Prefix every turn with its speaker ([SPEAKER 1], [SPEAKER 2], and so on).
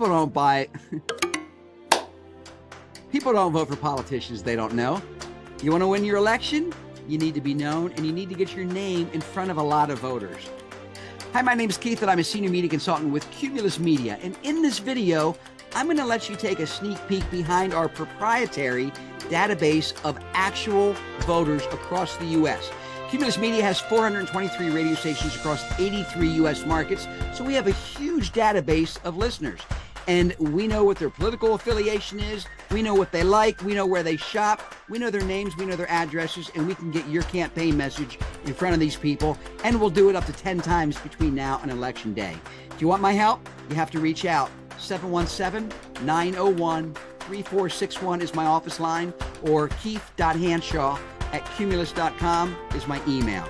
[SPEAKER 1] People don't buy. People don't vote for politicians they don't know. You want to win your election? You need to be known and you need to get your name in front of a lot of voters. Hi, my name is Keith and I'm a senior media consultant with Cumulus Media. And in this video, I'm going to let you take a sneak peek behind our proprietary database of actual voters across the U.S. Cumulus Media has 423 radio stations across 83 U.S. markets, so we have a huge database of listeners. And we know what their political affiliation is, we know what they like, we know where they shop, we know their names, we know their addresses, and we can get your campaign message in front of these people, and we'll do it up to 10 times between now and election day. If you want my help, you have to reach out. 717 901 3461 is my office line, or keith.hanshaw at cumulus.com is my email.